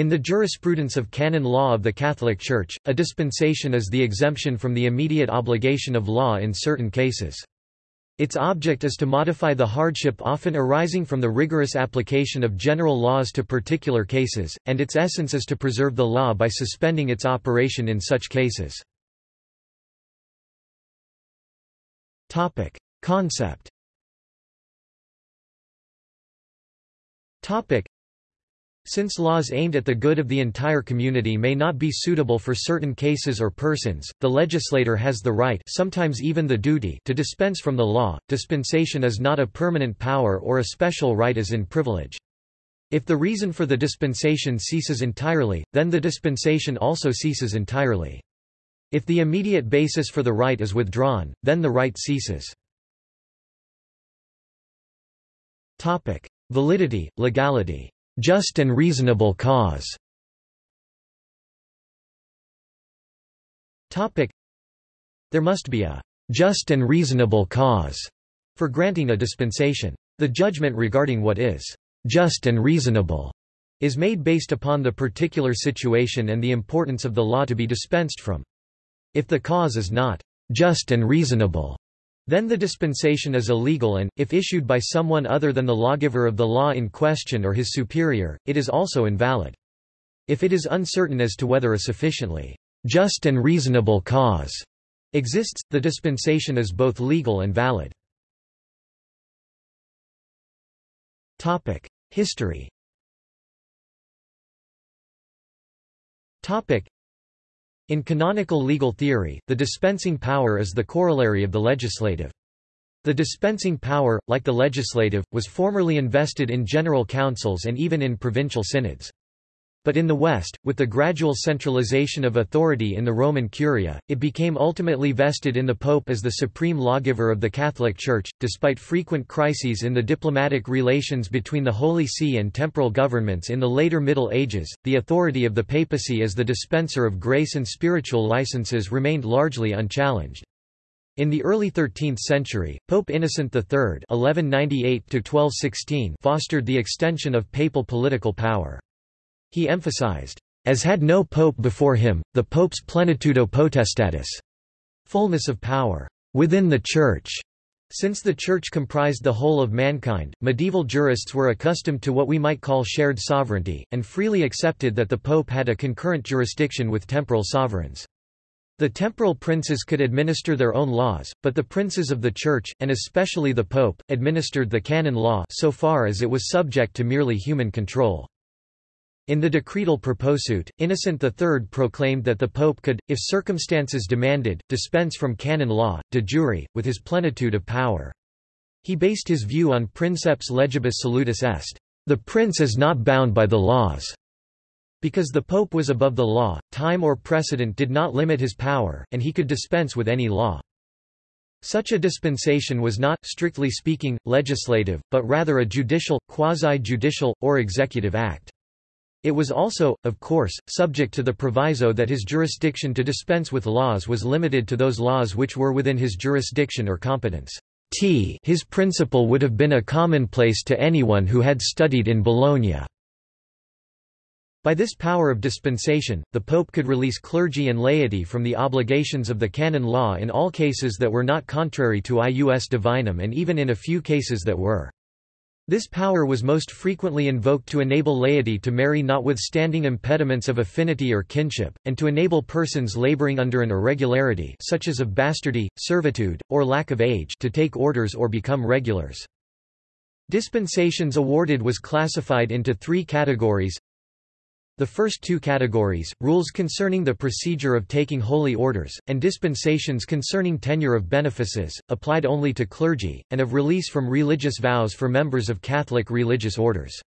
In the jurisprudence of canon law of the Catholic Church, a dispensation is the exemption from the immediate obligation of law in certain cases. Its object is to modify the hardship often arising from the rigorous application of general laws to particular cases, and its essence is to preserve the law by suspending its operation in such cases. Concept since laws aimed at the good of the entire community may not be suitable for certain cases or persons, the legislator has the right sometimes even the duty to dispense from the law. Dispensation is not a permanent power or a special right as in privilege. If the reason for the dispensation ceases entirely, then the dispensation also ceases entirely. If the immediate basis for the right is withdrawn, then the right ceases. Validity, legality just and reasonable cause. There must be a just and reasonable cause for granting a dispensation. The judgment regarding what is just and reasonable is made based upon the particular situation and the importance of the law to be dispensed from. If the cause is not just and reasonable, then the dispensation is illegal and, if issued by someone other than the lawgiver of the law in question or his superior, it is also invalid. If it is uncertain as to whether a sufficiently just and reasonable cause exists, the dispensation is both legal and valid. History in canonical legal theory, the dispensing power is the corollary of the legislative. The dispensing power, like the legislative, was formerly invested in general councils and even in provincial synods. But in the West, with the gradual centralization of authority in the Roman Curia, it became ultimately vested in the Pope as the supreme lawgiver of the Catholic Church. Despite frequent crises in the diplomatic relations between the Holy See and temporal governments in the later Middle Ages, the authority of the papacy as the dispenser of grace and spiritual licenses remained largely unchallenged. In the early 13th century, Pope Innocent III (1198–1216) fostered the extension of papal political power. He emphasized, as had no pope before him, the pope's plenitudo potestatis, fullness of power within the Church. Since the Church comprised the whole of mankind, medieval jurists were accustomed to what we might call shared sovereignty, and freely accepted that the Pope had a concurrent jurisdiction with temporal sovereigns. The temporal princes could administer their own laws, but the princes of the Church, and especially the Pope, administered the canon law so far as it was subject to merely human control. In the Decretal Proposuit, Innocent III proclaimed that the Pope could, if circumstances demanded, dispense from canon law, de jure, with his plenitude of power. He based his view on princeps legibus solutus est. The prince is not bound by the laws. Because the pope was above the law, time or precedent did not limit his power, and he could dispense with any law. Such a dispensation was not, strictly speaking, legislative, but rather a judicial, quasi-judicial, or executive act. It was also, of course, subject to the proviso that his jurisdiction to dispense with laws was limited to those laws which were within his jurisdiction or competence. T his principle would have been a commonplace to anyone who had studied in Bologna. By this power of dispensation, the Pope could release clergy and laity from the obligations of the canon law in all cases that were not contrary to ius divinum and even in a few cases that were. This power was most frequently invoked to enable laity to marry notwithstanding impediments of affinity or kinship, and to enable persons laboring under an irregularity such as of bastardy, servitude, or lack of age to take orders or become regulars. Dispensations awarded was classified into three categories the first two categories, rules concerning the procedure of taking holy orders, and dispensations concerning tenure of benefices, applied only to clergy, and of release from religious vows for members of Catholic religious orders.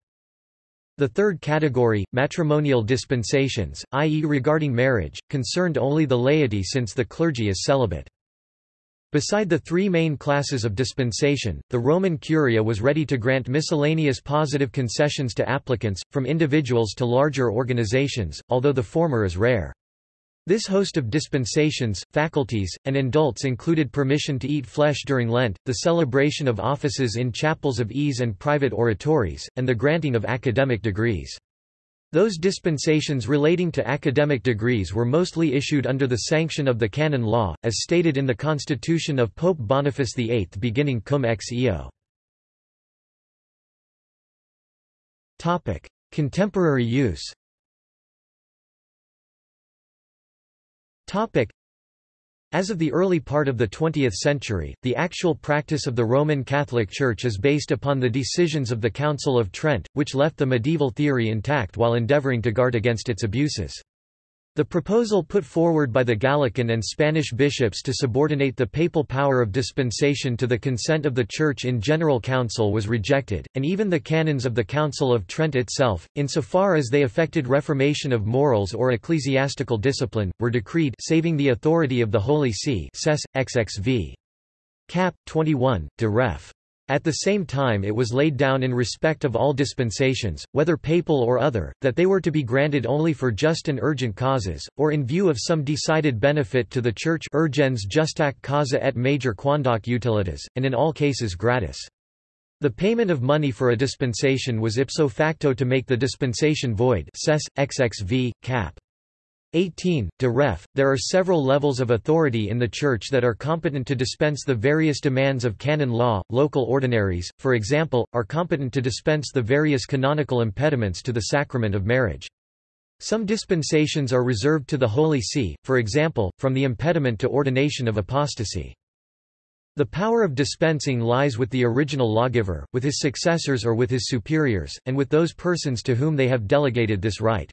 The third category, matrimonial dispensations, i.e. regarding marriage, concerned only the laity since the clergy is celibate. Beside the three main classes of dispensation, the Roman Curia was ready to grant miscellaneous positive concessions to applicants, from individuals to larger organizations, although the former is rare. This host of dispensations, faculties, and indults included permission to eat flesh during Lent, the celebration of offices in chapels of ease and private oratories, and the granting of academic degrees. Those dispensations relating to academic degrees were mostly issued under the sanction of the canon law, as stated in the constitution of Pope Boniface VIII beginning cum ex eo. Contemporary use as of the early part of the 20th century, the actual practice of the Roman Catholic Church is based upon the decisions of the Council of Trent, which left the medieval theory intact while endeavoring to guard against its abuses. The proposal put forward by the Gallican and Spanish bishops to subordinate the papal power of dispensation to the consent of the Church in General Council was rejected, and even the canons of the Council of Trent itself, insofar as they affected reformation of morals or ecclesiastical discipline, were decreed saving the authority of the Holy See XXV. Cap. 21, de ref. At the same time it was laid down in respect of all dispensations, whether papal or other, that they were to be granted only for just and urgent causes, or in view of some decided benefit to the Church urgens justaque causa et major quandoque utilitas, and in all cases gratis. The payment of money for a dispensation was ipso facto to make the dispensation void Cess, XXV, cap. 18. De ref, there are several levels of authority in the Church that are competent to dispense the various demands of canon law. Local ordinaries, for example, are competent to dispense the various canonical impediments to the sacrament of marriage. Some dispensations are reserved to the Holy See, for example, from the impediment to ordination of apostasy. The power of dispensing lies with the original lawgiver, with his successors or with his superiors, and with those persons to whom they have delegated this right.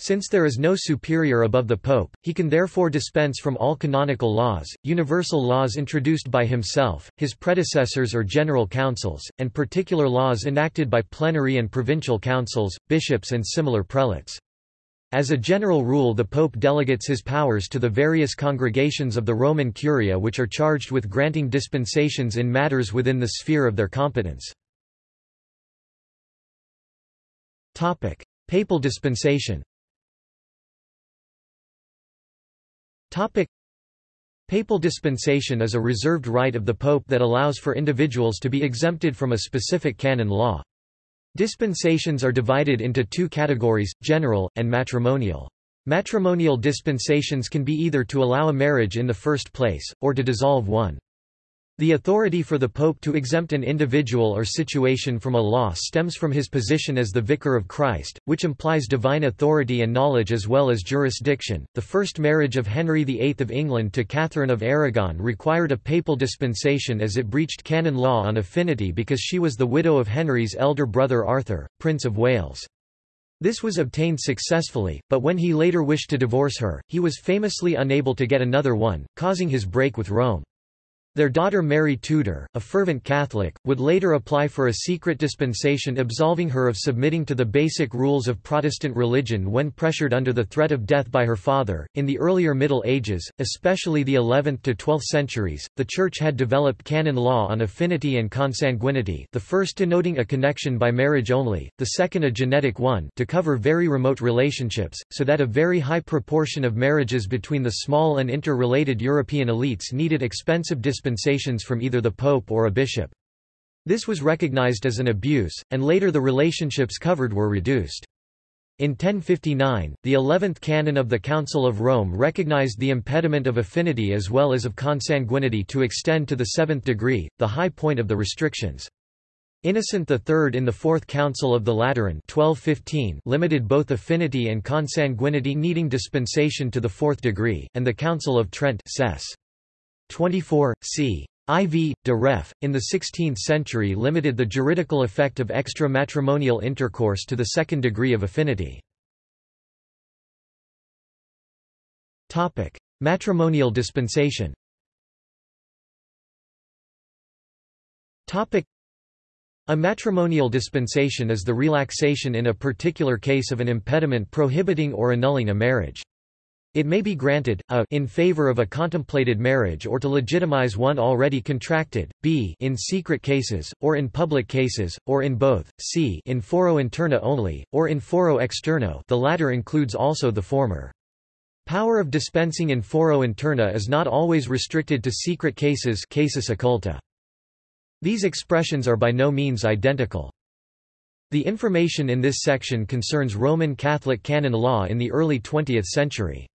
Since there is no superior above the pope, he can therefore dispense from all canonical laws, universal laws introduced by himself, his predecessors or general councils, and particular laws enacted by plenary and provincial councils, bishops and similar prelates. As a general rule the pope delegates his powers to the various congregations of the Roman Curia which are charged with granting dispensations in matters within the sphere of their competence. Papal dispensation Topic. Papal dispensation is a reserved right of the Pope that allows for individuals to be exempted from a specific canon law. Dispensations are divided into two categories, general, and matrimonial. Matrimonial dispensations can be either to allow a marriage in the first place, or to dissolve one. The authority for the Pope to exempt an individual or situation from a law stems from his position as the Vicar of Christ, which implies divine authority and knowledge as well as jurisdiction. The first marriage of Henry VIII of England to Catherine of Aragon required a papal dispensation as it breached canon law on affinity because she was the widow of Henry's elder brother Arthur, Prince of Wales. This was obtained successfully, but when he later wished to divorce her, he was famously unable to get another one, causing his break with Rome. Their daughter Mary Tudor, a fervent Catholic, would later apply for a secret dispensation absolving her of submitting to the basic rules of Protestant religion when pressured under the threat of death by her father. In the earlier Middle Ages, especially the 11th to 12th centuries, the Church had developed canon law on affinity and consanguinity, the first denoting a connection by marriage only, the second a genetic one, to cover very remote relationships, so that a very high proportion of marriages between the small and interrelated European elites needed expensive dispensations dispensations from either the pope or a bishop. This was recognized as an abuse, and later the relationships covered were reduced. In 1059, the eleventh canon of the Council of Rome recognized the impediment of affinity as well as of consanguinity to extend to the seventh degree, the high point of the restrictions. Innocent III in the Fourth Council of the Lateran 1215 limited both affinity and consanguinity needing dispensation to the fourth degree, and the Council of Trent Cess. 24, c. IV, de ref, in the 16th century limited the juridical effect of extra-matrimonial intercourse to the second degree of affinity. Matrimonial dispensation a matrimonial dispensation is the relaxation in a particular case of an impediment prohibiting or annulling a marriage. It may be granted, a in favor of a contemplated marriage or to legitimize one already contracted, b in secret cases, or in public cases, or in both, c in foro interno only, or in foro externo the latter includes also the former. Power of dispensing in foro interno is not always restricted to secret cases casus occulti. These expressions are by no means identical. The information in this section concerns Roman Catholic canon law in the early 20th century.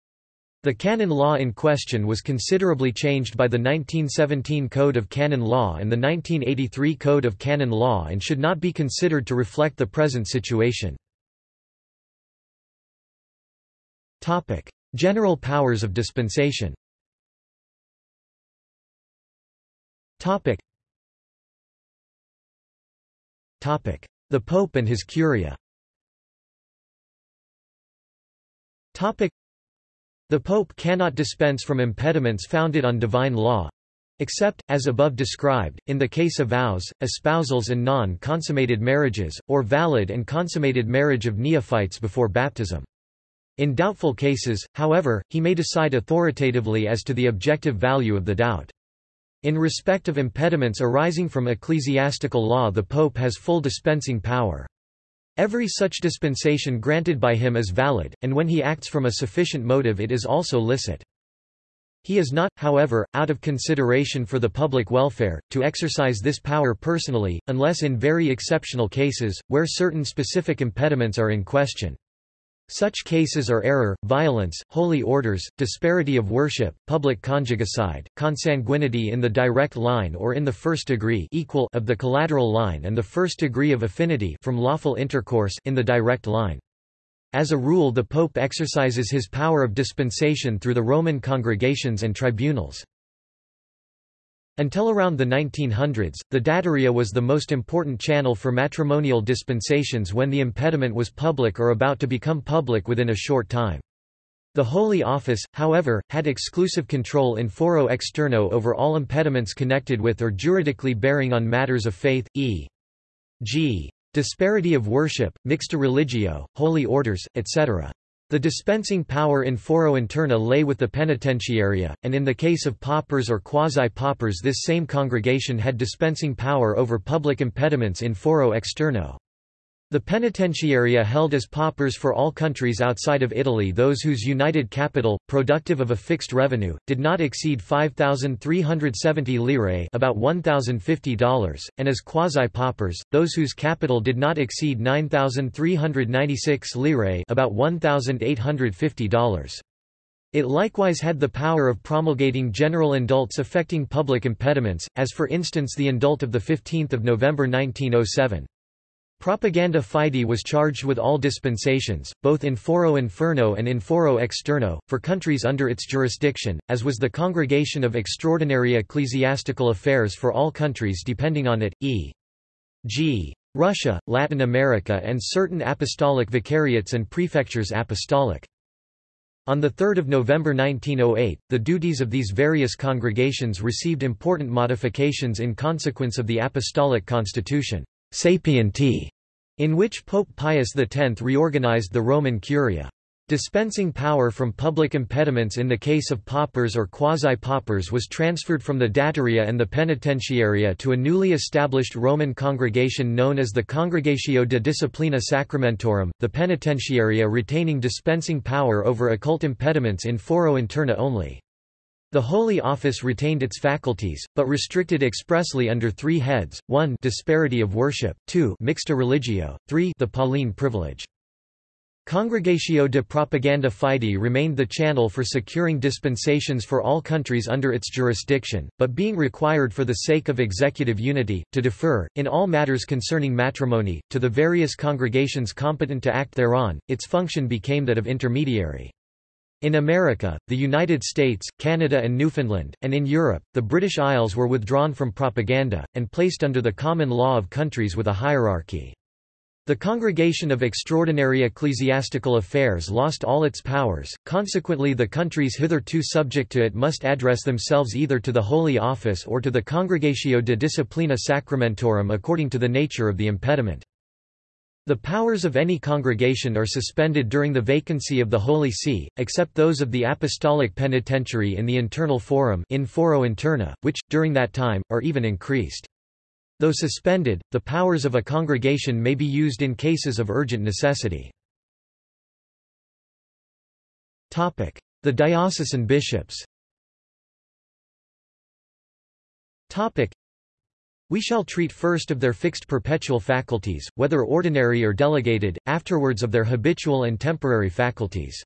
The canon law in question was considerably changed by the 1917 Code of Canon Law and the 1983 Code of Canon Law and should not be considered to reflect the present situation. General powers of dispensation. The Pope and his Curia the Pope cannot dispense from impediments founded on divine law except, as above described, in the case of vows, espousals and non-consummated marriages, or valid and consummated marriage of neophytes before baptism. In doubtful cases, however, he may decide authoritatively as to the objective value of the doubt. In respect of impediments arising from ecclesiastical law the Pope has full dispensing power. Every such dispensation granted by him is valid, and when he acts from a sufficient motive it is also licit. He is not, however, out of consideration for the public welfare, to exercise this power personally, unless in very exceptional cases, where certain specific impediments are in question. Such cases are error, violence, holy orders, disparity of worship, public conjugicide, consanguinity in the direct line or in the first degree equal of the collateral line and the first degree of affinity from lawful intercourse in the direct line. As a rule the Pope exercises his power of dispensation through the Roman congregations and tribunals. Until around the 1900s, the Dataria was the most important channel for matrimonial dispensations when the impediment was public or about to become public within a short time. The Holy Office, however, had exclusive control in foro externo over all impediments connected with or juridically bearing on matters of faith, e.g. disparity of worship, mixta religio, holy orders, etc. The dispensing power in foro interno lay with the penitentiaria, and in the case of paupers or quasi-paupers this same congregation had dispensing power over public impediments in foro externo. The penitentiaria held as paupers for all countries outside of Italy those whose united capital, productive of a fixed revenue, did not exceed 5,370 lire about $1,050, and as quasi-paupers, those whose capital did not exceed 9,396 lire about $1,850. It likewise had the power of promulgating general indults affecting public impediments, as for instance the indult of 15 November 1907. Propaganda Fide was charged with all dispensations, both in foro interno and in foro externo, for countries under its jurisdiction, as was the Congregation of Extraordinary Ecclesiastical Affairs for all countries depending on it, e.g. Russia, Latin America and certain apostolic vicariates and prefectures apostolic. On 3 November 1908, the duties of these various congregations received important modifications in consequence of the Apostolic Constitution. Sapienti, in which Pope Pius X reorganized the Roman Curia. Dispensing power from public impediments in the case of paupers or quasi-paupers was transferred from the Dataria and the Penitentiaria to a newly established Roman congregation known as the Congregatio de Disciplina Sacramentorum, the Penitentiaria retaining dispensing power over occult impediments in foro interno only. The Holy Office retained its faculties, but restricted expressly under three heads, 1 disparity of worship, 2 mixta religio, 3 the Pauline privilege. Congregatio de Propaganda Fide remained the channel for securing dispensations for all countries under its jurisdiction, but being required for the sake of executive unity, to defer, in all matters concerning matrimony, to the various congregations competent to act thereon, its function became that of intermediary. In America, the United States, Canada and Newfoundland, and in Europe, the British Isles were withdrawn from propaganda, and placed under the common law of countries with a hierarchy. The Congregation of Extraordinary Ecclesiastical Affairs lost all its powers, consequently the countries hitherto subject to it must address themselves either to the Holy Office or to the Congregatio de Disciplina Sacramentorum according to the nature of the impediment. The powers of any congregation are suspended during the vacancy of the Holy See, except those of the Apostolic Penitentiary in the internal forum in foro interno, which, during that time, are even increased. Though suspended, the powers of a congregation may be used in cases of urgent necessity. The diocesan bishops We shall treat first of their fixed perpetual faculties, whether ordinary or delegated, afterwards of their habitual and temporary faculties.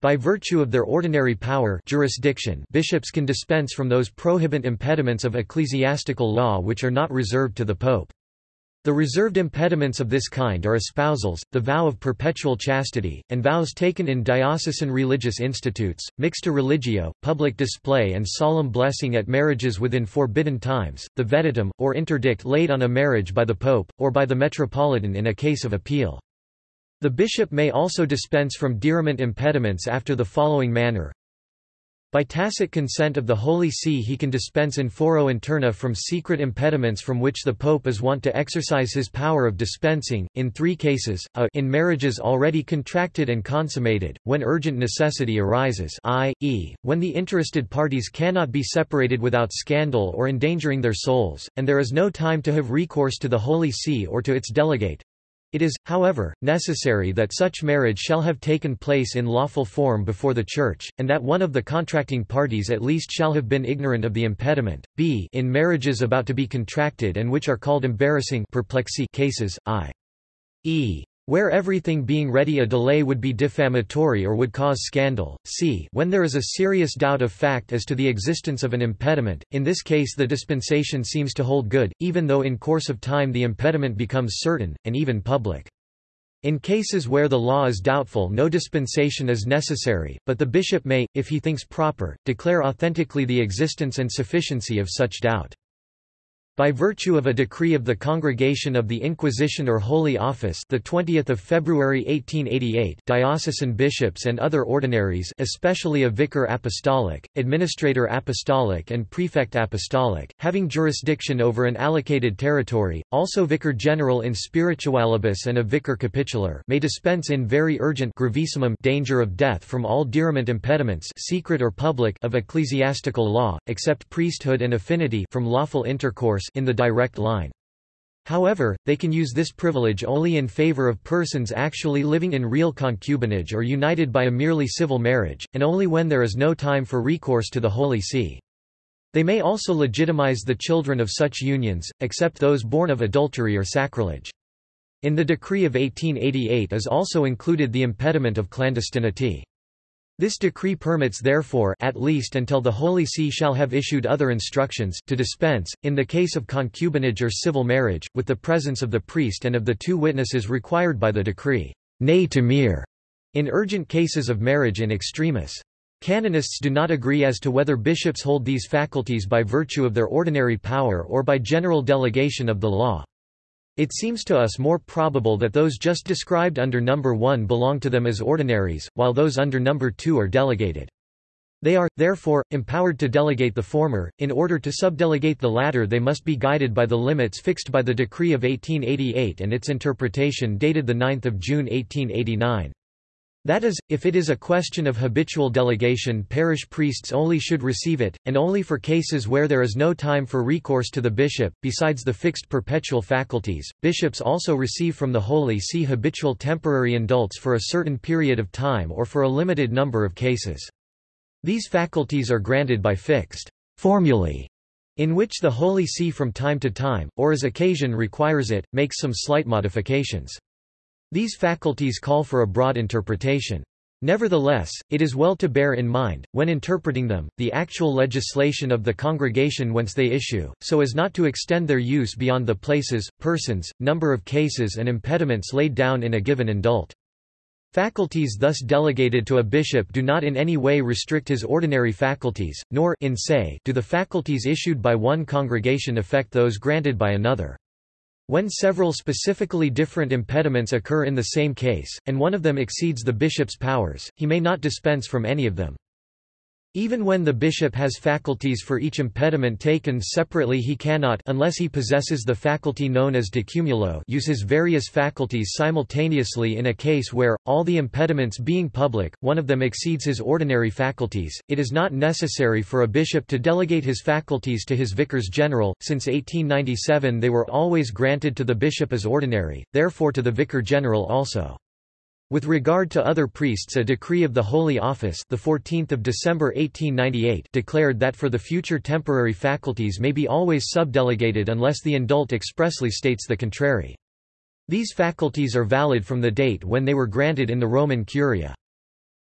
By virtue of their ordinary power jurisdiction bishops can dispense from those prohibent impediments of ecclesiastical law which are not reserved to the pope. The reserved impediments of this kind are espousals, the vow of perpetual chastity, and vows taken in diocesan religious institutes, mixta religio, public display and solemn blessing at marriages within forbidden times, the vetitum, or interdict laid on a marriage by the pope, or by the metropolitan in a case of appeal. The bishop may also dispense from diriment impediments after the following manner. By tacit consent of the Holy See he can dispense in foro interno from secret impediments from which the Pope is wont to exercise his power of dispensing, in three cases, a in marriages already contracted and consummated, when urgent necessity arises i.e., when the interested parties cannot be separated without scandal or endangering their souls, and there is no time to have recourse to the Holy See or to its delegate, it is, however, necessary that such marriage shall have taken place in lawful form before the Church, and that one of the contracting parties at least shall have been ignorant of the impediment. b in marriages about to be contracted and which are called embarrassing cases, i.e. Where everything being ready a delay would be defamatory or would cause scandal, c when there is a serious doubt of fact as to the existence of an impediment, in this case the dispensation seems to hold good, even though in course of time the impediment becomes certain, and even public. In cases where the law is doubtful no dispensation is necessary, but the bishop may, if he thinks proper, declare authentically the existence and sufficiency of such doubt. By virtue of a decree of the Congregation of the Inquisition or Holy Office the 20th of February 1888, diocesan bishops and other ordinaries, especially a vicar apostolic, administrator apostolic and prefect apostolic, having jurisdiction over an allocated territory, also vicar general in spiritualibus and a vicar capitular, may dispense in very urgent gravissimum danger of death from all diriment impediments, secret or public, of ecclesiastical law, except priesthood and affinity from lawful intercourse in the direct line. However, they can use this privilege only in favor of persons actually living in real concubinage or united by a merely civil marriage, and only when there is no time for recourse to the Holy See. They may also legitimize the children of such unions, except those born of adultery or sacrilege. In the decree of 1888 is also included the impediment of clandestinity. This decree permits therefore at least until the Holy See shall have issued other instructions to dispense, in the case of concubinage or civil marriage, with the presence of the priest and of the two witnesses required by the decree, ne temere, in urgent cases of marriage in extremis. Canonists do not agree as to whether bishops hold these faculties by virtue of their ordinary power or by general delegation of the law. It seems to us more probable that those just described under number 1 belong to them as ordinaries, while those under number 2 are delegated. They are, therefore, empowered to delegate the former, in order to subdelegate the latter they must be guided by the limits fixed by the decree of 1888 and its interpretation dated 9 June 1889. That is, if it is a question of habitual delegation parish priests only should receive it, and only for cases where there is no time for recourse to the bishop. Besides the fixed perpetual faculties, bishops also receive from the Holy See habitual temporary indults for a certain period of time or for a limited number of cases. These faculties are granted by fixed formulae, in which the Holy See from time to time, or as occasion requires it, makes some slight modifications. These faculties call for a broad interpretation. Nevertheless, it is well to bear in mind, when interpreting them, the actual legislation of the congregation whence they issue, so as not to extend their use beyond the places, persons, number of cases and impediments laid down in a given indult. Faculties thus delegated to a bishop do not in any way restrict his ordinary faculties, nor in se do the faculties issued by one congregation affect those granted by another. When several specifically different impediments occur in the same case, and one of them exceeds the bishop's powers, he may not dispense from any of them. Even when the bishop has faculties for each impediment taken separately he cannot unless he possesses the faculty known as de cumulo use his various faculties simultaneously in a case where, all the impediments being public, one of them exceeds his ordinary faculties. It is not necessary for a bishop to delegate his faculties to his vicars general, since 1897 they were always granted to the bishop as ordinary, therefore to the vicar general also. With regard to other priests a decree of the Holy Office the 14th of December 1898 declared that for the future temporary faculties may be always subdelegated unless the indult expressly states the contrary. These faculties are valid from the date when they were granted in the Roman Curia.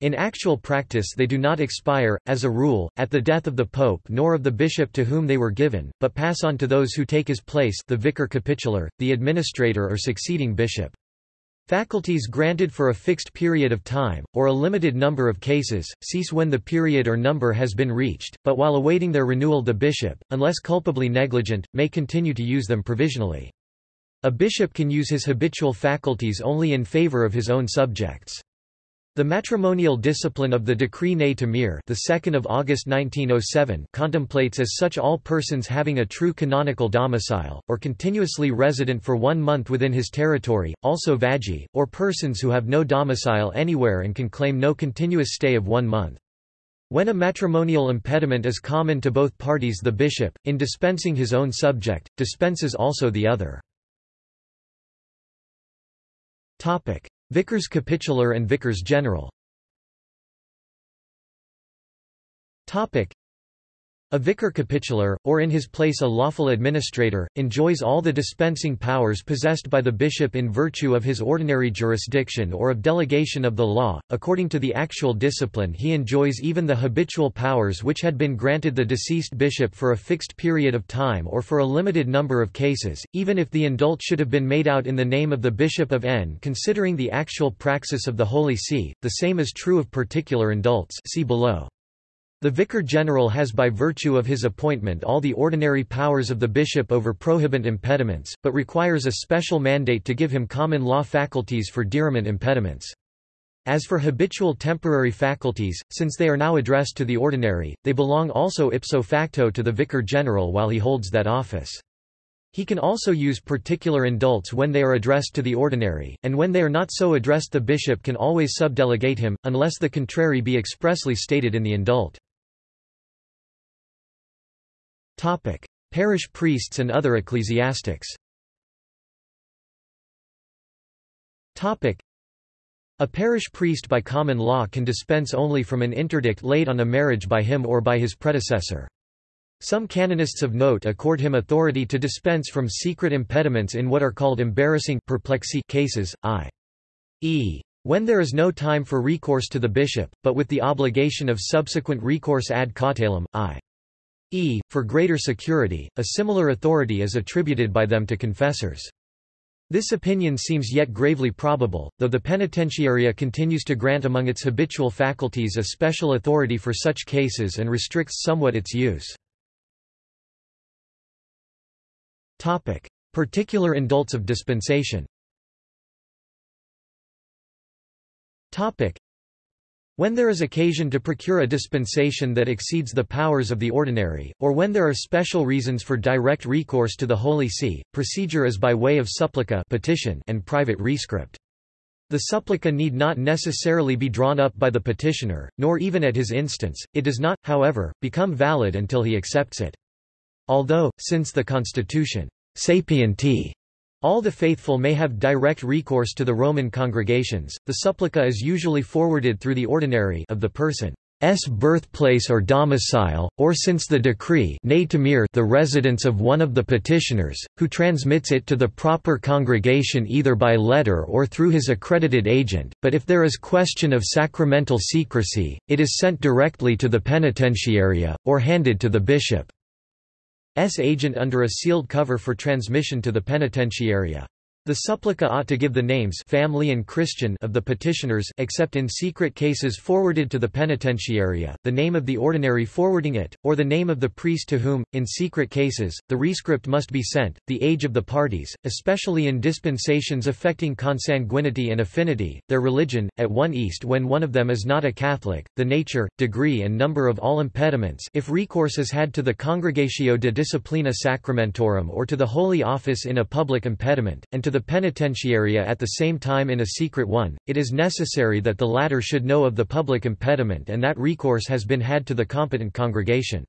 In actual practice they do not expire, as a rule, at the death of the pope nor of the bishop to whom they were given, but pass on to those who take his place the vicar capitular, the administrator or succeeding bishop. Faculties granted for a fixed period of time, or a limited number of cases, cease when the period or number has been reached, but while awaiting their renewal the bishop, unless culpably negligent, may continue to use them provisionally. A bishop can use his habitual faculties only in favor of his own subjects. The matrimonial discipline of the Decree Ne Temere the 2nd of August 1907 contemplates as such all persons having a true canonical domicile, or continuously resident for one month within his territory, also vagi, or persons who have no domicile anywhere and can claim no continuous stay of one month. When a matrimonial impediment is common to both parties the bishop, in dispensing his own subject, dispenses also the other. Vicars capitular and vicars general a vicar capitular, or in his place a lawful administrator, enjoys all the dispensing powers possessed by the bishop in virtue of his ordinary jurisdiction or of delegation of the law. According to the actual discipline, he enjoys even the habitual powers which had been granted the deceased bishop for a fixed period of time or for a limited number of cases, even if the indult should have been made out in the name of the bishop of N. Considering the actual praxis of the Holy See, the same is true of particular indults. See below. The vicar general has by virtue of his appointment all the ordinary powers of the bishop over prohibent impediments, but requires a special mandate to give him common law faculties for diriment impediments. As for habitual temporary faculties, since they are now addressed to the ordinary, they belong also ipso facto to the vicar general while he holds that office. He can also use particular indults when they are addressed to the ordinary, and when they are not so addressed the bishop can always subdelegate him, unless the contrary be expressly stated in the indult. Parish priests and other ecclesiastics. A parish priest by common law can dispense only from an interdict laid on a marriage by him or by his predecessor. Some canonists of note accord him authority to dispense from secret impediments in what are called embarrassing perplexi cases, i.e. When there is no time for recourse to the bishop, but with the obligation of subsequent recourse ad cautelam, i. E. For greater security, a similar authority is attributed by them to confessors. This opinion seems yet gravely probable, though the penitentiaria continues to grant among its habitual faculties a special authority for such cases and restricts somewhat its use. Particular indults of dispensation when there is occasion to procure a dispensation that exceeds the powers of the ordinary, or when there are special reasons for direct recourse to the Holy See, procedure is by way of supplica petition and private rescript. The supplica need not necessarily be drawn up by the petitioner, nor even at his instance, it does not, however, become valid until he accepts it. Although, since the constitution sapienti all the faithful may have direct recourse to the Roman congregations. The supplica is usually forwarded through the ordinary of the person's birthplace or domicile, or since the decree the residence of one of the petitioners, who transmits it to the proper congregation either by letter or through his accredited agent, but if there is question of sacramental secrecy, it is sent directly to the penitentiaria, or handed to the bishop. S agent under a sealed cover for transmission to the penitentiaria. The supplica ought to give the names family and Christian of the petitioners except in secret cases forwarded to the penitentiaria, the name of the ordinary forwarding it, or the name of the priest to whom, in secret cases, the rescript must be sent, the age of the parties, especially in dispensations affecting consanguinity and affinity, their religion, at one east when one of them is not a Catholic, the nature, degree and number of all impediments if recourse is had to the Congregatio de Disciplina Sacramentorum or to the Holy Office in a public impediment, and to the penitentiaria at the same time in a secret one, it is necessary that the latter should know of the public impediment and that recourse has been had to the competent congregation.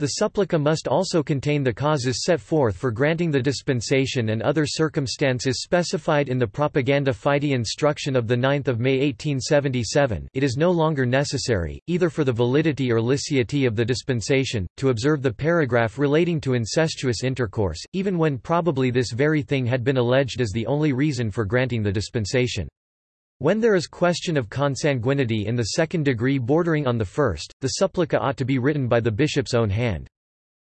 The supplica must also contain the causes set forth for granting the dispensation and other circumstances specified in the Propaganda Fide instruction of 9 May 1877 it is no longer necessary, either for the validity or licity of the dispensation, to observe the paragraph relating to incestuous intercourse, even when probably this very thing had been alleged as the only reason for granting the dispensation. When there is question of consanguinity in the second degree bordering on the first, the supplica ought to be written by the bishop's own hand.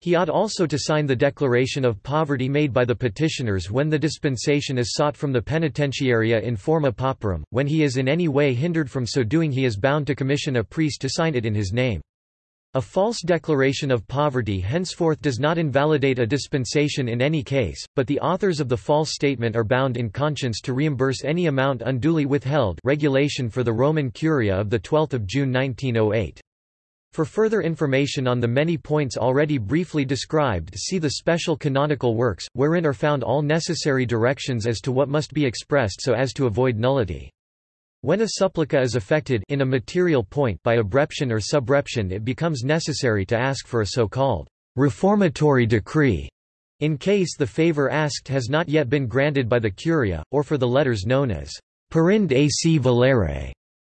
He ought also to sign the declaration of poverty made by the petitioners when the dispensation is sought from the penitentiaria in forma pauperum. When he is in any way hindered from so doing he is bound to commission a priest to sign it in his name. A false declaration of poverty henceforth does not invalidate a dispensation in any case, but the authors of the false statement are bound in conscience to reimburse any amount unduly withheld regulation for the Roman Curia of 12 June 1908. For further information on the many points already briefly described see the special canonical works, wherein are found all necessary directions as to what must be expressed so as to avoid nullity. When a supplica is affected in a material point by obreption or subreption it becomes necessary to ask for a so-called reformatory decree in case the favor asked has not yet been granted by the curia, or for the letters known as perinde ac valere,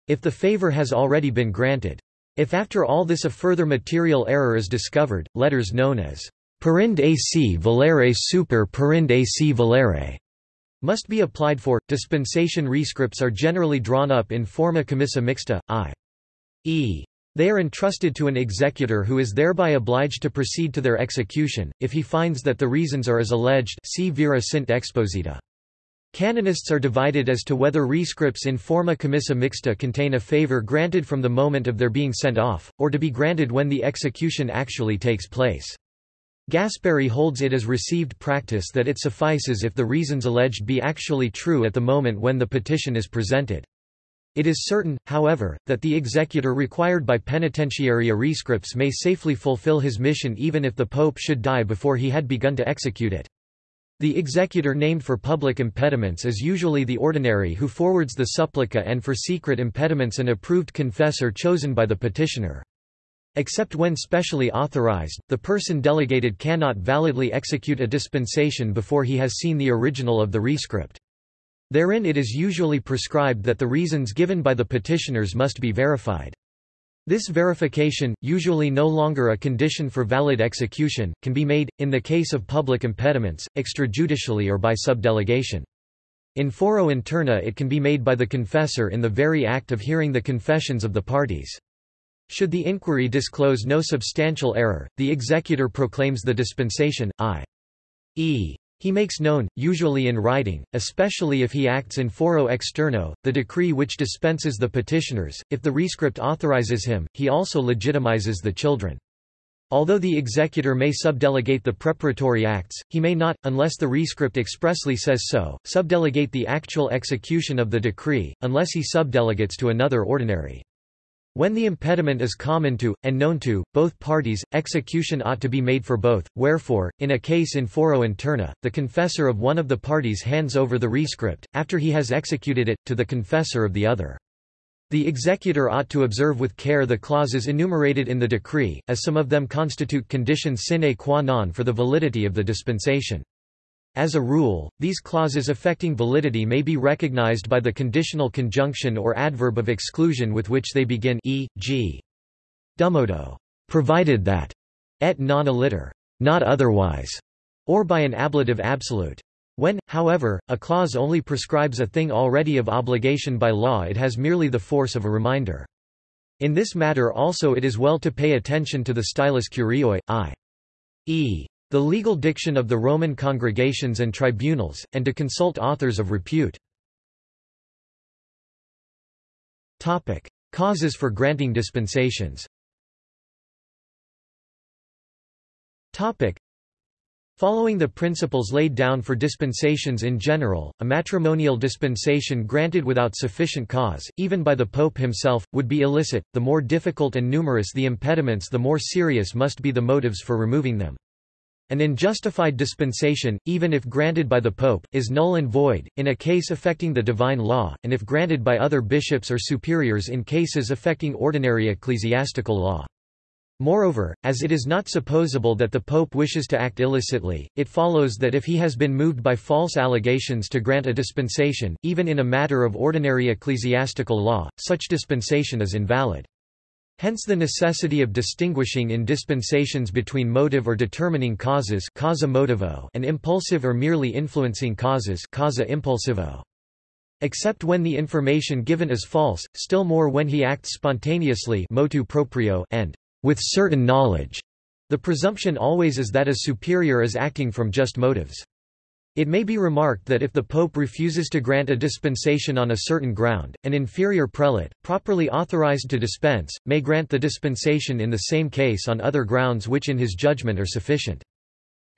if the favor has already been granted. If after all this a further material error is discovered, letters known as perinde ac valere super perinde ac valere must be applied for. Dispensation rescripts are generally drawn up in forma commissa mixta, i.e. They are entrusted to an executor who is thereby obliged to proceed to their execution, if he finds that the reasons are as alleged si vera sint exposita. Canonists are divided as to whether rescripts in forma commissa mixta contain a favor granted from the moment of their being sent off, or to be granted when the execution actually takes place. Gasparri holds it as received practice that it suffices if the reasons alleged be actually true at the moment when the petition is presented. It is certain, however, that the executor required by penitentiaria rescripts may safely fulfill his mission even if the pope should die before he had begun to execute it. The executor named for public impediments is usually the ordinary who forwards the supplica and for secret impediments an approved confessor chosen by the petitioner. Except when specially authorized, the person delegated cannot validly execute a dispensation before he has seen the original of the rescript. Therein it is usually prescribed that the reasons given by the petitioners must be verified. This verification, usually no longer a condition for valid execution, can be made, in the case of public impediments, extrajudicially or by subdelegation. In foro interno it can be made by the confessor in the very act of hearing the confessions of the parties. Should the inquiry disclose no substantial error, the executor proclaims the dispensation, i.e. He makes known, usually in writing, especially if he acts in foro externo, the decree which dispenses the petitioners. If the rescript authorizes him, he also legitimizes the children. Although the executor may subdelegate the preparatory acts, he may not, unless the rescript expressly says so, subdelegate the actual execution of the decree, unless he subdelegates to another ordinary. When the impediment is common to, and known to, both parties, execution ought to be made for both, wherefore, in a case in foro interno, the confessor of one of the parties hands over the rescript, after he has executed it, to the confessor of the other. The executor ought to observe with care the clauses enumerated in the decree, as some of them constitute conditions sine qua non for the validity of the dispensation. As a rule, these clauses affecting validity may be recognized by the conditional conjunction or adverb of exclusion with which they begin e.g. dummodo, provided that, et non aliter, not otherwise, or by an ablative absolute. When, however, a clause only prescribes a thing already of obligation by law it has merely the force of a reminder. In this matter also it is well to pay attention to the stylus curiae, i.e the legal diction of the Roman congregations and tribunals, and to consult authors of repute. Topic. Causes for granting dispensations Topic. Following the principles laid down for dispensations in general, a matrimonial dispensation granted without sufficient cause, even by the Pope himself, would be illicit. The more difficult and numerous the impediments the more serious must be the motives for removing them. An unjustified dispensation, even if granted by the Pope, is null and void, in a case affecting the divine law, and if granted by other bishops or superiors in cases affecting ordinary ecclesiastical law. Moreover, as it is not supposable that the Pope wishes to act illicitly, it follows that if he has been moved by false allegations to grant a dispensation, even in a matter of ordinary ecclesiastical law, such dispensation is invalid. Hence the necessity of distinguishing in dispensations between motive or determining causes causa motivo and impulsive or merely influencing causes causa impulsivo. Except when the information given is false, still more when he acts spontaneously motu proprio and with certain knowledge. The presumption always is that a superior is acting from just motives. It may be remarked that if the Pope refuses to grant a dispensation on a certain ground, an inferior prelate, properly authorized to dispense, may grant the dispensation in the same case on other grounds which in his judgment are sufficient.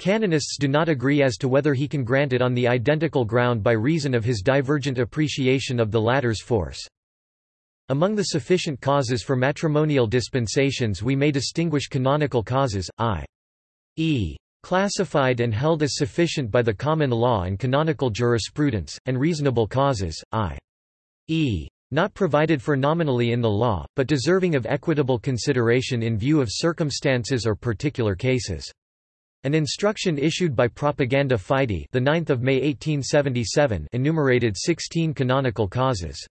Canonists do not agree as to whether he can grant it on the identical ground by reason of his divergent appreciation of the latter's force. Among the sufficient causes for matrimonial dispensations we may distinguish canonical causes, i.e. classified and held as sufficient by the common law and canonical jurisprudence, and reasonable causes, i.e. not provided for nominally in the law, but deserving of equitable consideration in view of circumstances or particular cases. An instruction issued by Propaganda Fide the 9th of May 1877 enumerated 16 canonical causes.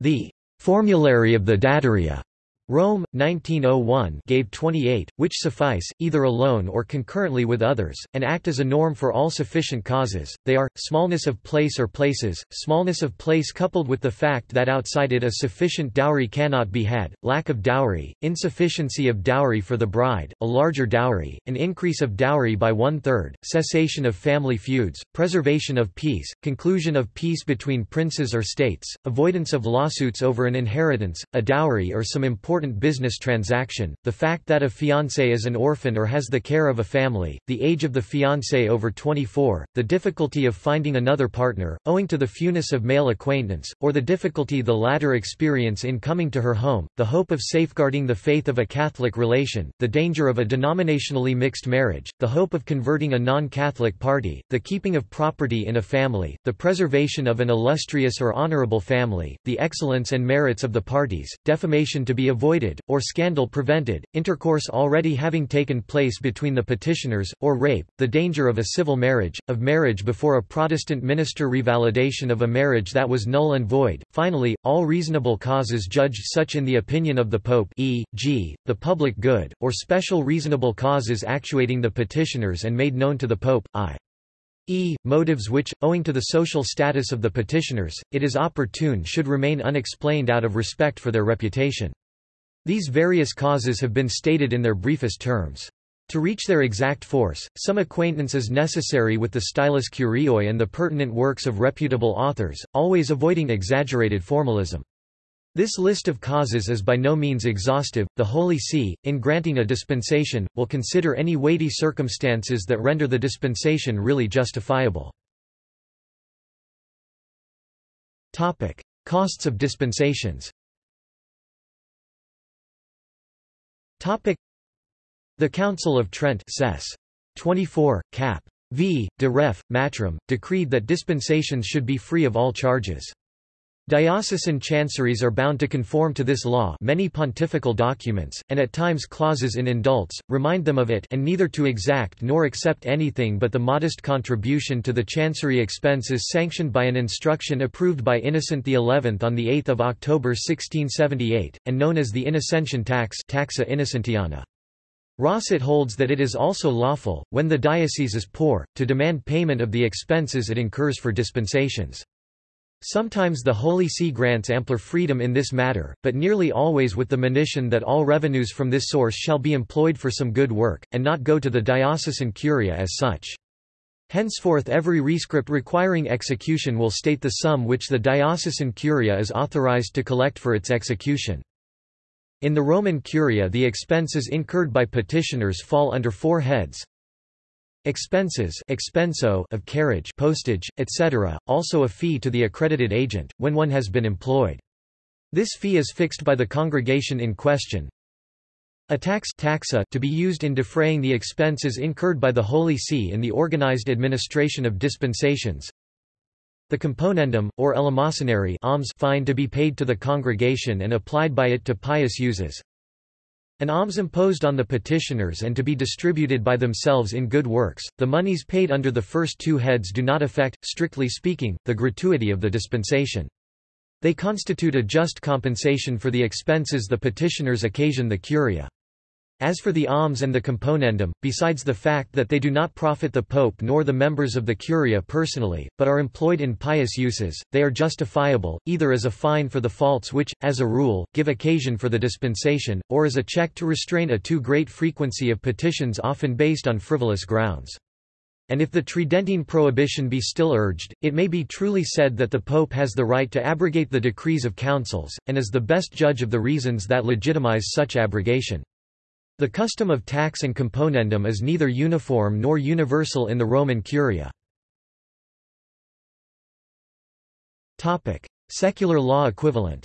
The Formulary of the Dataria Rome, 1901 gave 28, which suffice, either alone or concurrently with others, and act as a norm for all sufficient causes. They are, smallness of place or places, smallness of place coupled with the fact that outside it a sufficient dowry cannot be had, lack of dowry, insufficiency of dowry for the bride, a larger dowry, an increase of dowry by one-third, cessation of family feuds, preservation of peace, conclusion of peace between princes or states, avoidance of lawsuits over an inheritance, a dowry or some important important business transaction, the fact that a fiancé is an orphan or has the care of a family, the age of the fiancé over 24, the difficulty of finding another partner, owing to the fewness of male acquaintance, or the difficulty the latter experience in coming to her home, the hope of safeguarding the faith of a Catholic relation, the danger of a denominationally mixed marriage, the hope of converting a non-Catholic party, the keeping of property in a family, the preservation of an illustrious or honorable family, the excellence and merits of the parties, defamation to be avoided avoided, or scandal prevented, intercourse already having taken place between the petitioners, or rape, the danger of a civil marriage, of marriage before a Protestant minister revalidation of a marriage that was null and void, finally, all reasonable causes judged such in the opinion of the Pope e.g., the public good, or special reasonable causes actuating the petitioners and made known to the Pope, i. E. Motives which, owing to the social status of the petitioners, it is opportune should remain unexplained out of respect for their reputation. These various causes have been stated in their briefest terms. To reach their exact force, some acquaintance is necessary with the stylus curiae and the pertinent works of reputable authors, always avoiding exaggerated formalism. This list of causes is by no means exhaustive. The Holy See, in granting a dispensation, will consider any weighty circumstances that render the dispensation really justifiable. Topic: Costs of dispensations. The Council of Trent Sess. 24, cap. v. de ref. matrim, decreed that dispensations should be free of all charges. Diocesan chanceries are bound to conform to this law many pontifical documents, and at times clauses in indults, remind them of it and neither to exact nor accept anything but the modest contribution to the chancery expenses sanctioned by an instruction approved by Innocent XI on 8 October 1678, and known as the Innocentian tax taxa innocentiana. Rosset holds that it is also lawful, when the diocese is poor, to demand payment of the expenses it incurs for dispensations. Sometimes the Holy See grants ampler freedom in this matter, but nearly always with the monition that all revenues from this source shall be employed for some good work, and not go to the diocesan curia as such. Henceforth every rescript requiring execution will state the sum which the diocesan curia is authorized to collect for its execution. In the Roman curia the expenses incurred by petitioners fall under four heads Expenses expenso of carriage postage, etc., also a fee to the accredited agent, when one has been employed. This fee is fixed by the congregation in question. A tax taxa to be used in defraying the expenses incurred by the Holy See in the organized administration of dispensations. The componendum, or eleemosynary alms fine to be paid to the congregation and applied by it to pious uses. An alms imposed on the petitioners and to be distributed by themselves in good works, the monies paid under the first two heads do not affect, strictly speaking, the gratuity of the dispensation. They constitute a just compensation for the expenses the petitioners occasion the curia. As for the alms and the componendum, besides the fact that they do not profit the pope nor the members of the curia personally, but are employed in pious uses, they are justifiable, either as a fine for the faults which, as a rule, give occasion for the dispensation, or as a check to restrain a too great frequency of petitions often based on frivolous grounds. And if the Tridentine prohibition be still urged, it may be truly said that the Pope has the right to abrogate the decrees of councils, and is the best judge of the reasons that legitimize such abrogation. The custom of tax and componendum is neither uniform nor universal in the Roman Curia. Secular law equivalent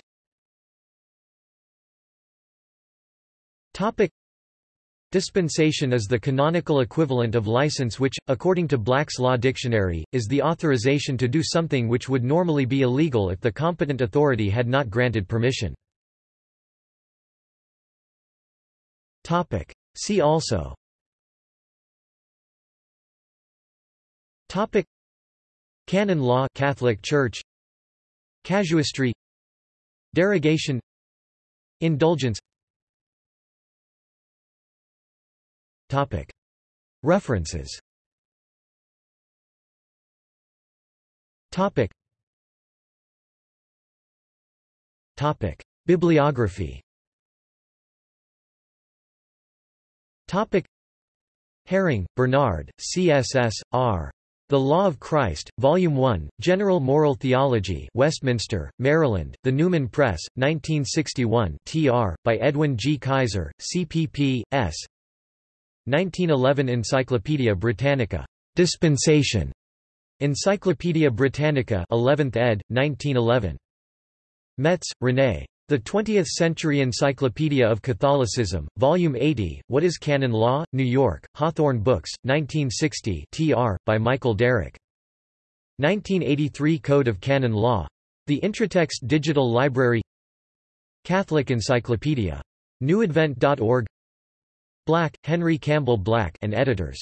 Dispensation is the canonical equivalent of license which, according to Black's Law Dictionary, is the authorization to do something which would normally be illegal if the competent authority had not granted permission. Topic. See also. Topic. Canon law Catholic Church. Casuistry. Derogation. Indulgence. Topic. References. Topic. Topic. Bibliography Topic Häring, Bernard, C.S.S. R. The Law of Christ, Volume 1, General Moral Theology Westminster, Maryland, The Newman Press, 1961 tr. by Edwin G. Kaiser, CPP, S. 1911 Encyclopædia Britannica. Dispensation. Encyclopædia Britannica 11th ed., 1911. Metz, René. The 20th-Century Encyclopedia of Catholicism, Volume 80, What is Canon Law? New York, Hawthorn Books, 1960 tr. by Michael Derrick. 1983 Code of Canon Law. The Intratext Digital Library Catholic Encyclopedia. NewAdvent.org Black, Henry Campbell Black and editors.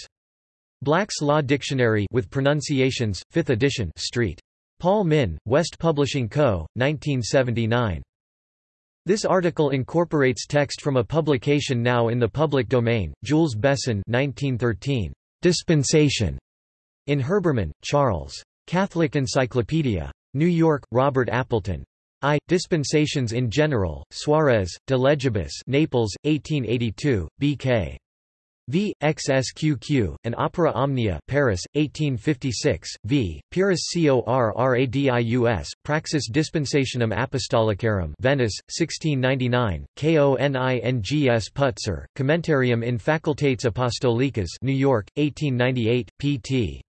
Black's Law Dictionary with pronunciations, 5th edition Street. Paul Min, West Publishing Co., 1979. This article incorporates text from a publication now in the public domain, Jules Besson 1913. Dispensation. In Herbermann, Charles. Catholic Encyclopedia. New York, Robert Appleton. I. Dispensations in General, Suarez, De Legibus Naples, 1882, B.K. V. XSQQ, and Opera Omnia Paris, 1856, v. Pyrrhus Corradius, Praxis Dispensationum Apostolicarum Venice, 1699, Konings Putzer, Commentarium in Facultates Apostolicas New York, 1898, pt.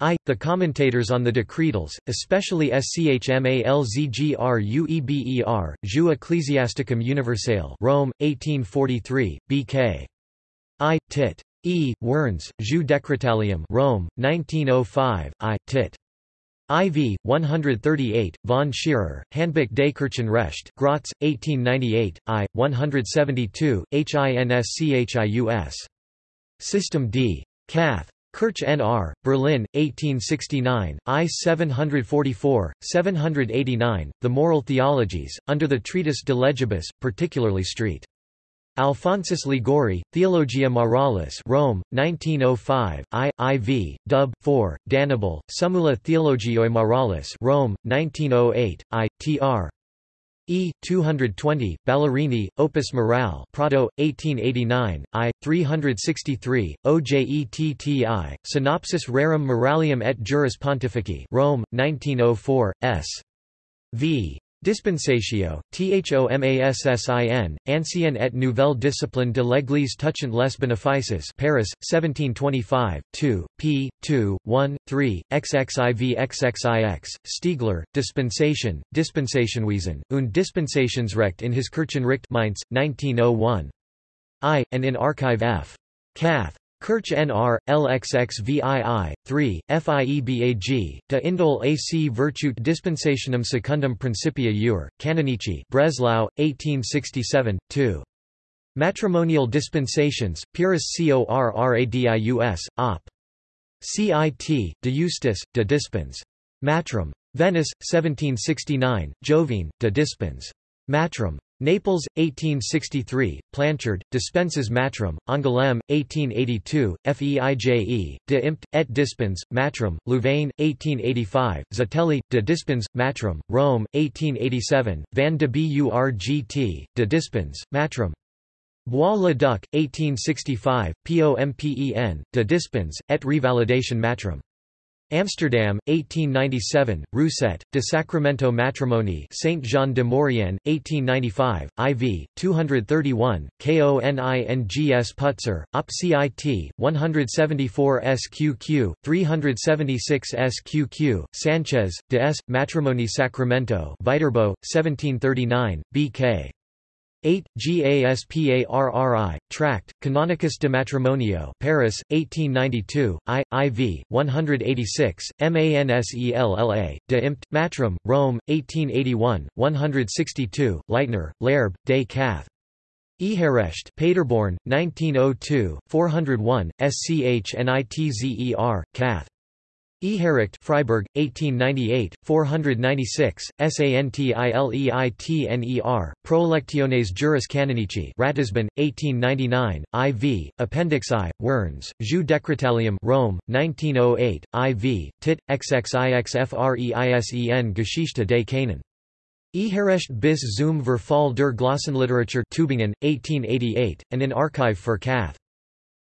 I. The commentators on the decretals, especially Schmalzgrueber, Jus Ecclesiasticum Universale Rome, 1843, B.K. I. Tit. E. Wernz, Jus Decretalium Rome, 1905, I. Tit. IV, 138, von Scherer, Handbuch des Kirchenrecht Graz, 1898, I. 172, HINSCHIUS. System D. Cath. Kirch N.R., Berlin, 1869, I 744, 789, The Moral Theologies, under the treatise De Legibus, particularly St. Alphonsus Liguori, Theologia Moralis Rome, 1905, I, IV, Dub. 4, D'Annibale, Summula Theologiae Moralis Rome, 1908, I, Tr. E. 220, Ballerini, Opus Morale Prato, 1889, I. 363, OJETTI, Synopsis Rerum Moralium et Juris Pontifici Rome, 1904, S. V. Dispensatio, Thomassin, Ancienne et Nouvelle Discipline de l'Église touchant les bénéfices Paris, 1725, 2, p. 2, 1, 3, XXIV XXIX, Stiegler, Dispensation, Dispensationwesen, und Dispensationsrecht in his Kirchenrecht Mainz, 1901. I, and in Archive F. Cath. Kirch NR, LXXVII, 3, FIEBAG, de Indol AC Virtute Dispensationum Secundum Principia Ur, Canonici Breslau, 1867, 2. Matrimonial dispensations, Pyrrhus Corradius, Op. Cit, de Justis, de Dispens. Matrim. Venice, 1769, Jovine, de Dispens. Matrim. Naples, 1863, Planchard, Dispenses Matrum, Angoulême, 1882, Feije, de Impt, et Dispens, Matrum, Louvain, 1885, Zatelli, de Dispens, Matrum, Rome, 1887, Van de Burgt, de Dispens, Matrum. Bois-le-Duc, 1865, POMPEN, de Dispens, et Revalidation Matrim. Amsterdam, 1897, Rousset, de Sacramento Matrimony Saint Jean de Maurienne, 1895, IV, 231, KONINGS Putzer, Op CIT, 174 SQQ, 376 SQQ, Sanchez, de S. Matrimony Sacramento Viterbo, 1739, BK. 8. GASPARRI, Tract, Canonicus de Matrimonio Paris, 1892, I, IV, 186, MANSELLA, de Impt, Matrim, Rome, 1881, 162, Leitner, Lairb, Des Cath. Eherecht Paderborn, 1902, 401, SCHNITZER, Cath. Eherecht Freiburg, 1898, 496, Santileitner, Praelectiones Juris Canonici Ratisbon, 1899, IV, Appendix I, Wernz, Jus Decretalium Rome, 1908, IV, Tit, XXIXFREISEN Geschichte des Canon. Eherecht bis zum Verfall der Glossenliteratur Tübingen, 1888, and in Archive für Cath.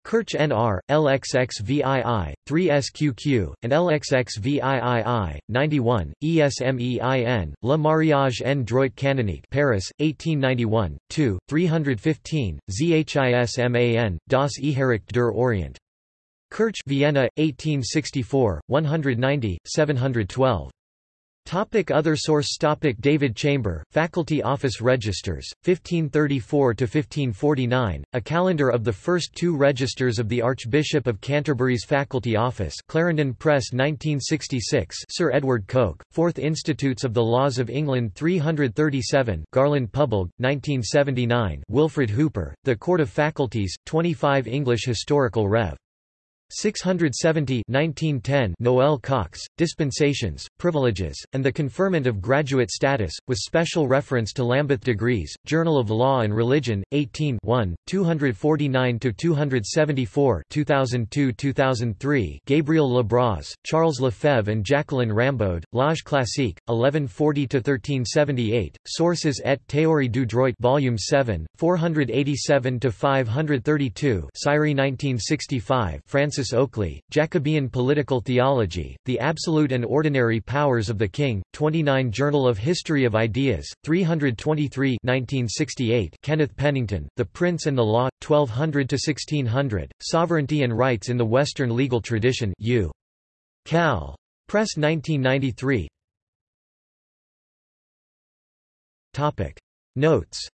Kirch NR, LXXVII, 3SQQ, and LXXVIII, 91, ESMEIN, Le Mariage en droit canonique Paris, 1891, 2, 315, ZHISHMAN, Das Eherecht der Orient. Kirch Vienna, 1864, 190, 712. Topic other source topic David Chamber, Faculty Office Registers, 1534–1549, a calendar of the first two registers of the Archbishop of Canterbury's Faculty Office Clarendon Press 1966 Sir Edward Coke, 4th Institutes of the Laws of England 337 Garland Pubbold, 1979 Wilfred Hooper, The Court of Faculties, 25 English Historical Rev. 670 1910 Noel Cox, Dispensations, Privileges, and the Conferment of Graduate Status, with special reference to Lambeth Degrees, Journal of Law and Religion, 18 249–274 2002–2003 Gabriel Lebras, Charles Lefebvre and Jacqueline Rambaud, L'Age Classique, 1140–1378, Sources et théorie du droit Volume 7, 487–532 Sirey 1965 Francis Francis Oakley, Jacobean Political Theology, The Absolute and Ordinary Powers of the King, 29 Journal of History of Ideas, 323 1968 Kenneth Pennington, The Prince and the Law, 1200–1600, Sovereignty and Rights in the Western Legal Tradition U. Cal. Press 1993 Notes